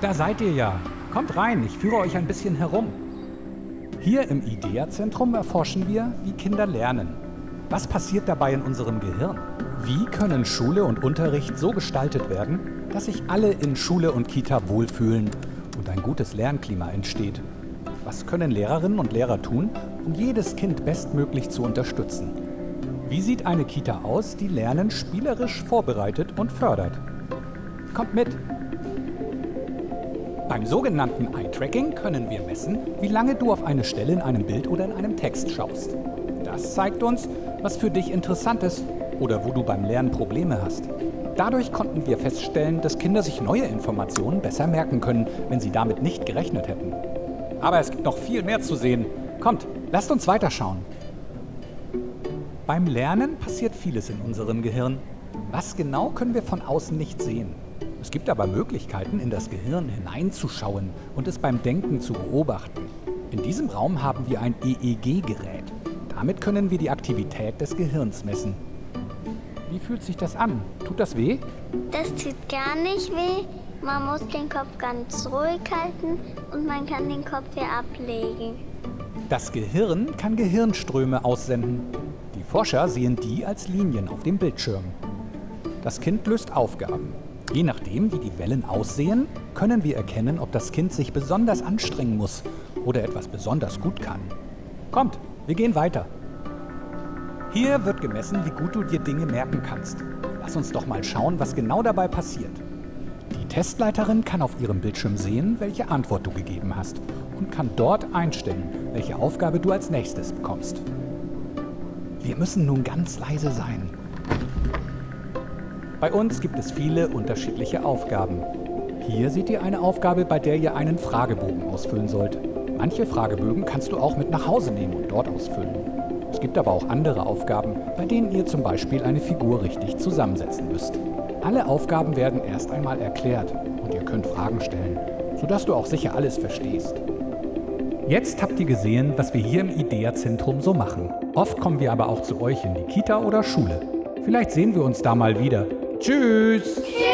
Da seid ihr ja. Kommt rein, ich führe euch ein bisschen herum. Hier im IDEA-Zentrum erforschen wir, wie Kinder lernen. Was passiert dabei in unserem Gehirn? Wie können Schule und Unterricht so gestaltet werden, dass sich alle in Schule und Kita wohlfühlen und ein gutes Lernklima entsteht? Was können Lehrerinnen und Lehrer tun, um jedes Kind bestmöglich zu unterstützen? Wie sieht eine Kita aus, die Lernen spielerisch vorbereitet und fördert? Kommt mit! Beim sogenannten Eye-Tracking können wir messen, wie lange du auf eine Stelle in einem Bild oder in einem Text schaust. Das zeigt uns, was für dich interessant ist oder wo du beim Lernen Probleme hast. Dadurch konnten wir feststellen, dass Kinder sich neue Informationen besser merken können, wenn sie damit nicht gerechnet hätten. Aber es gibt noch viel mehr zu sehen. Kommt, lasst uns weiterschauen. Beim Lernen passiert vieles in unserem Gehirn. Was genau können wir von außen nicht sehen. Es gibt aber Möglichkeiten, in das Gehirn hineinzuschauen und es beim Denken zu beobachten. In diesem Raum haben wir ein EEG-Gerät. Damit können wir die Aktivität des Gehirns messen. Wie fühlt sich das an? Tut das weh? Das tut gar nicht weh. Man muss den Kopf ganz ruhig halten und man kann den Kopf hier ablegen. Das Gehirn kann Gehirnströme aussenden. Die Forscher sehen die als Linien auf dem Bildschirm. Das Kind löst Aufgaben. Je nachdem, wie die Wellen aussehen, können wir erkennen, ob das Kind sich besonders anstrengen muss oder etwas besonders gut kann. Kommt, wir gehen weiter. Hier wird gemessen, wie gut du dir Dinge merken kannst. Lass uns doch mal schauen, was genau dabei passiert. Die Testleiterin kann auf ihrem Bildschirm sehen, welche Antwort du gegeben hast und kann dort einstellen, welche Aufgabe du als nächstes bekommst. Wir müssen nun ganz leise sein. Bei uns gibt es viele unterschiedliche Aufgaben. Hier seht ihr eine Aufgabe, bei der ihr einen Fragebogen ausfüllen sollt. Manche Fragebögen kannst du auch mit nach Hause nehmen und dort ausfüllen. Es gibt aber auch andere Aufgaben, bei denen ihr zum Beispiel eine Figur richtig zusammensetzen müsst. Alle Aufgaben werden erst einmal erklärt und ihr könnt Fragen stellen, sodass du auch sicher alles verstehst. Jetzt habt ihr gesehen, was wir hier im IDEA-Zentrum so machen. Oft kommen wir aber auch zu euch in die Kita oder Schule. Vielleicht sehen wir uns da mal wieder. Tschüss! Tschüss!